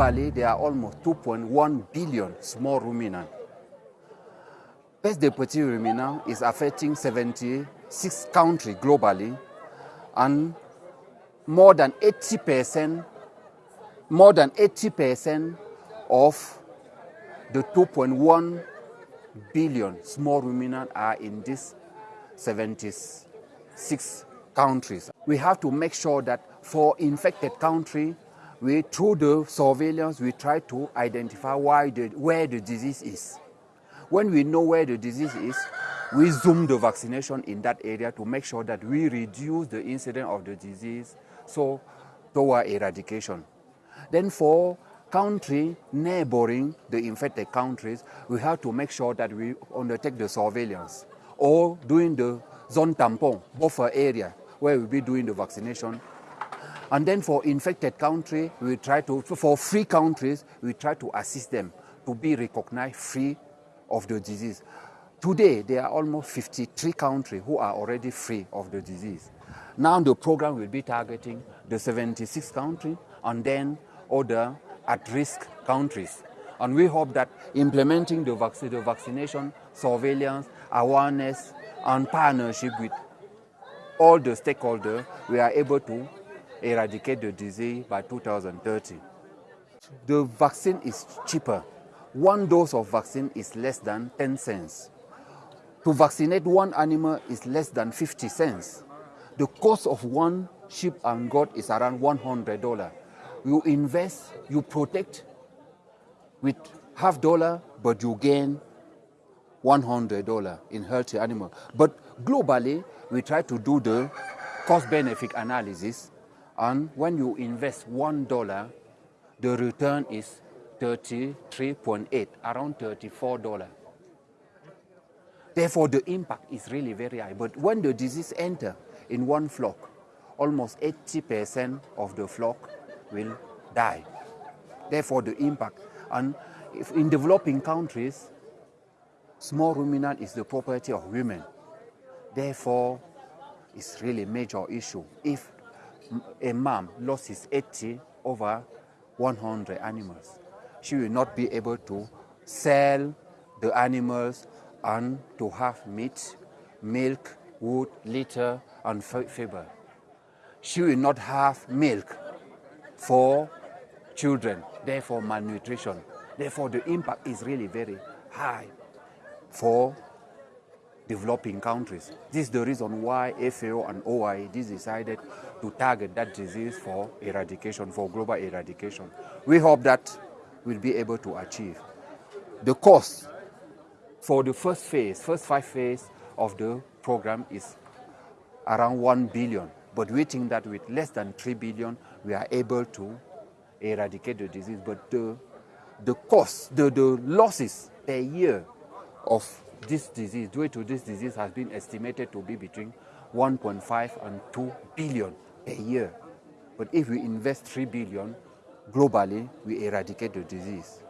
globally, there are almost 2.1 billion small ruminants. Peste des petits ruminants is affecting 76 countries globally, and more than 80 percent, more than 80 percent of the 2.1 billion small ruminants are in these 76 countries. We have to make sure that for infected country, we through the surveillance we try to identify why the, where the disease is. When we know where the disease is, we zoom the vaccination in that area to make sure that we reduce the incidence of the disease so toward eradication. Then for country neighboring the infected countries, we have to make sure that we undertake the surveillance or doing the zone tampon buffer area where we'll be doing the vaccination. And then for infected country, we try to, for free countries, we try to assist them to be recognized free of the disease. Today, there are almost 53 countries who are already free of the disease. Now the program will be targeting the 76 countries and then other at-risk countries. And we hope that implementing the, vac the vaccination, surveillance, awareness, and partnership with all the stakeholders, we are able to eradicate the disease by 2030. The vaccine is cheaper. One dose of vaccine is less than 10 cents. To vaccinate one animal is less than 50 cents. The cost of one sheep and goat is around $100. You invest, you protect with half dollar, but you gain $100 in healthy animal. But globally, we try to do the cost-benefit analysis, and when you invest $1, the return is 33.8, around $34. Therefore, the impact is really very high. But when the disease enter in one flock, almost 80% of the flock will die. Therefore, the impact. And in developing countries, small ruminant is the property of women. Therefore, it's really a major issue. If a mom loses 80 over 100 animals, she will not be able to sell the animals and to have meat, milk, wood, litter, and fiber. She will not have milk for children, therefore malnutrition. Therefore, the impact is really very high for developing countries. This is the reason why FAO and OIE decided to target that disease for eradication, for global eradication. We hope that we'll be able to achieve. The cost for the first phase, first five phase of the program is around 1 billion. But we think that with less than 3 billion, we are able to eradicate the disease. But the, the cost, the, the losses per year of this disease, due to this disease, has been estimated to be between 1.5 and 2 billion a year. But if we invest 3 billion, globally, we eradicate the disease.